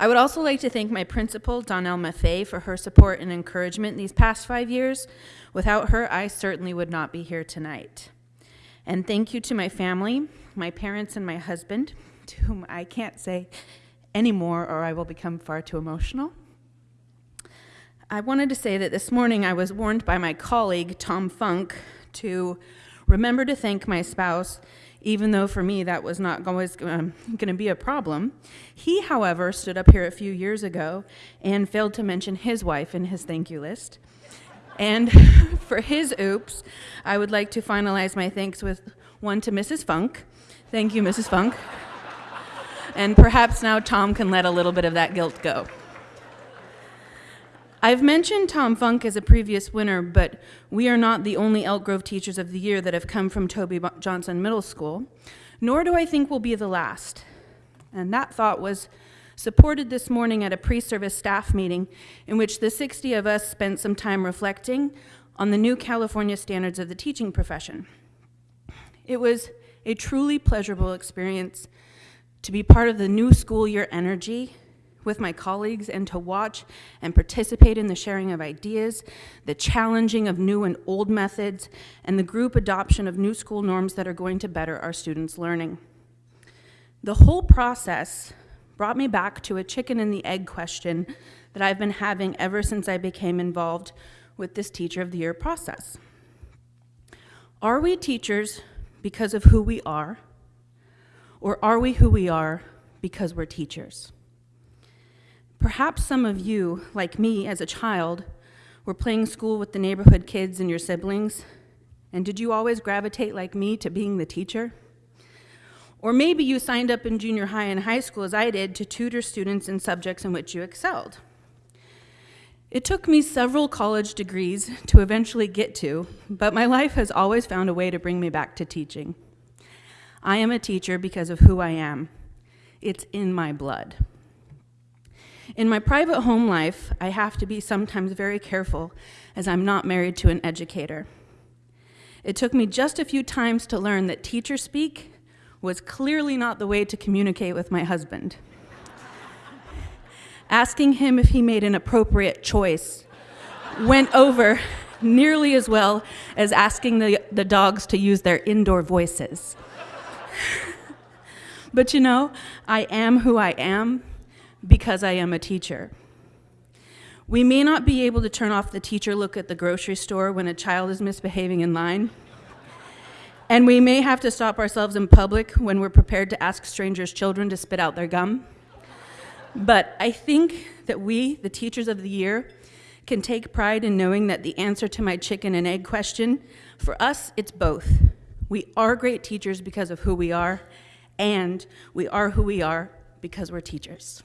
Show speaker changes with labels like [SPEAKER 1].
[SPEAKER 1] I would also like to thank my principal, Donnell Maffei, for her support and encouragement these past five years. Without her, I certainly would not be here tonight. And thank you to my family, my parents, and my husband, to whom I can't say anymore or I will become far too emotional. I wanted to say that this morning I was warned by my colleague, Tom Funk, to remember to thank my spouse, even though for me that was not always going to be a problem. He, however, stood up here a few years ago and failed to mention his wife in his thank you list. And for his oops, I would like to finalize my thanks with one to Mrs. Funk. Thank you, Mrs. Funk. And perhaps now Tom can let a little bit of that guilt go. I've mentioned Tom Funk as a previous winner, but we are not the only Elk Grove Teachers of the Year that have come from Toby Johnson Middle School, nor do I think we'll be the last. And that thought was supported this morning at a pre-service staff meeting in which the 60 of us spent some time reflecting on the new California standards of the teaching profession. It was a truly pleasurable experience to be part of the new school year energy with my colleagues and to watch and participate in the sharing of ideas, the challenging of new and old methods, and the group adoption of new school norms that are going to better our students' learning. The whole process brought me back to a chicken and the egg question that I've been having ever since I became involved with this Teacher of the Year process. Are we teachers because of who we are, or are we who we are because we're teachers? Perhaps some of you, like me as a child, were playing school with the neighborhood kids and your siblings, and did you always gravitate like me to being the teacher? Or maybe you signed up in junior high and high school, as I did, to tutor students in subjects in which you excelled. It took me several college degrees to eventually get to, but my life has always found a way to bring me back to teaching. I am a teacher because of who I am. It's in my blood. In my private home life, I have to be sometimes very careful as I'm not married to an educator. It took me just a few times to learn that teacher speak was clearly not the way to communicate with my husband. Asking him if he made an appropriate choice went over nearly as well as asking the, the dogs to use their indoor voices. but you know, I am who I am, because I am a teacher. We may not be able to turn off the teacher look at the grocery store when a child is misbehaving in line. And we may have to stop ourselves in public when we're prepared to ask strangers' children to spit out their gum. But I think that we, the teachers of the year, can take pride in knowing that the answer to my chicken and egg question, for us, it's both. We are great teachers because of who we are, and we are who we are because we're teachers.